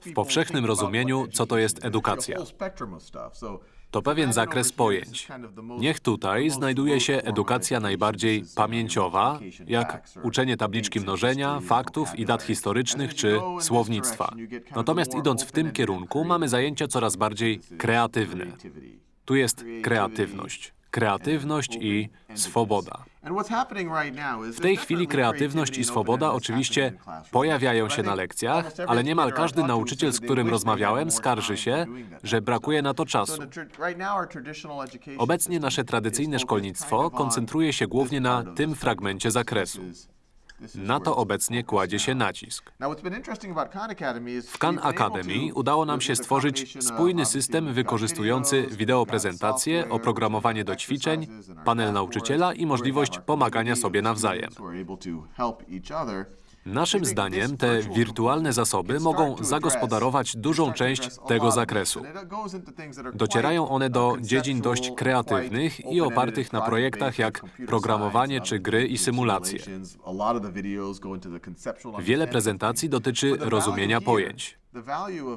W powszechnym rozumieniu, co to jest edukacja? To pewien zakres pojęć. Niech tutaj znajduje się edukacja najbardziej pamięciowa, jak uczenie tabliczki mnożenia, faktów i dat historycznych czy słownictwa. Natomiast idąc w tym kierunku, mamy zajęcia coraz bardziej kreatywne. Tu jest kreatywność. Kreatywność i swoboda. W tej chwili kreatywność i swoboda oczywiście pojawiają się na lekcjach, ale niemal każdy nauczyciel, z którym rozmawiałem, skarży się, że brakuje na to czasu. Obecnie nasze tradycyjne szkolnictwo koncentruje się głównie na tym fragmencie zakresu. Na to obecnie kładzie się nacisk. W Khan Academy udało nam się stworzyć spójny system wykorzystujący wideoprezentacje, oprogramowanie do ćwiczeń, panel nauczyciela i możliwość pomagania sobie nawzajem. Naszym zdaniem te wirtualne zasoby mogą zagospodarować dużą część tego zakresu. Docierają one do dziedzin dość kreatywnych i opartych na projektach jak programowanie czy gry i symulacje. Wiele prezentacji dotyczy rozumienia pojęć.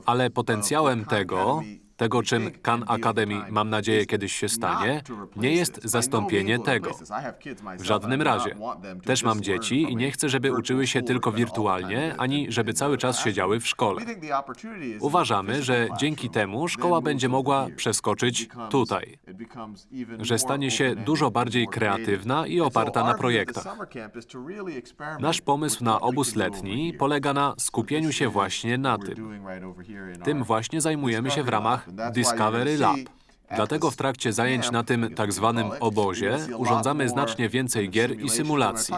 Ale potencjałem tego, tego czym Khan Academy, mam nadzieję, kiedyś się stanie, nie jest zastąpienie tego. W żadnym razie. Też mam dzieci i nie chcę, żeby uczyły się tylko wirtualnie, ani żeby cały czas siedziały w szkole. Uważamy, że dzięki temu szkoła będzie mogła przeskoczyć tutaj, że stanie się dużo bardziej kreatywna i oparta na projektach. Nasz pomysł na obóz letni polega na skupieniu się właśnie na tym. Tym właśnie zajmujemy się w ramach Discovery Lab. Dlatego w trakcie zajęć na tym tak zwanym obozie urządzamy znacznie więcej gier i symulacji.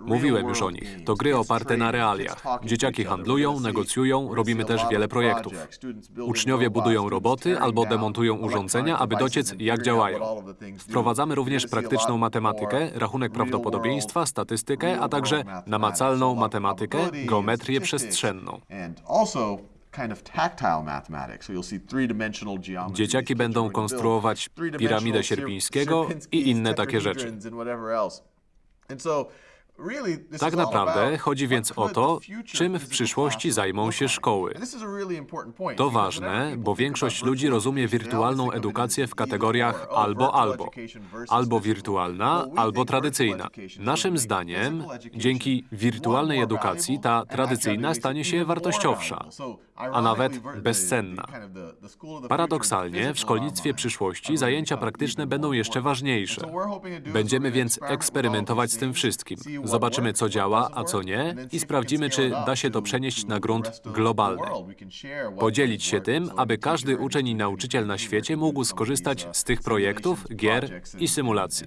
Mówiłem już o nich. To gry oparte na realiach. Dzieciaki handlują, negocjują, robimy też wiele projektów. Uczniowie budują roboty albo demontują urządzenia, aby dociec, jak działają. Wprowadzamy również praktyczną matematykę, rachunek prawdopodobieństwa, statystykę, a także namacalną matematykę, geometrię przestrzenną. Dzieciaki będą konstruować piramidę Sierpińskiego i inne takie rzeczy. Tak naprawdę chodzi więc o to, czym w przyszłości zajmą się szkoły. To ważne, bo większość ludzi rozumie wirtualną edukację w kategoriach albo-albo. Albo wirtualna, albo tradycyjna. Naszym zdaniem, dzięki wirtualnej edukacji ta tradycyjna stanie się wartościowsza, a nawet bezcenna. Paradoksalnie, w szkolnictwie przyszłości zajęcia praktyczne będą jeszcze ważniejsze. Będziemy więc eksperymentować z tym wszystkim. Zobaczymy, co działa, a co nie i sprawdzimy, czy da się to przenieść na grunt globalny. Podzielić się tym, aby każdy uczeń i nauczyciel na świecie mógł skorzystać z tych projektów, gier i symulacji.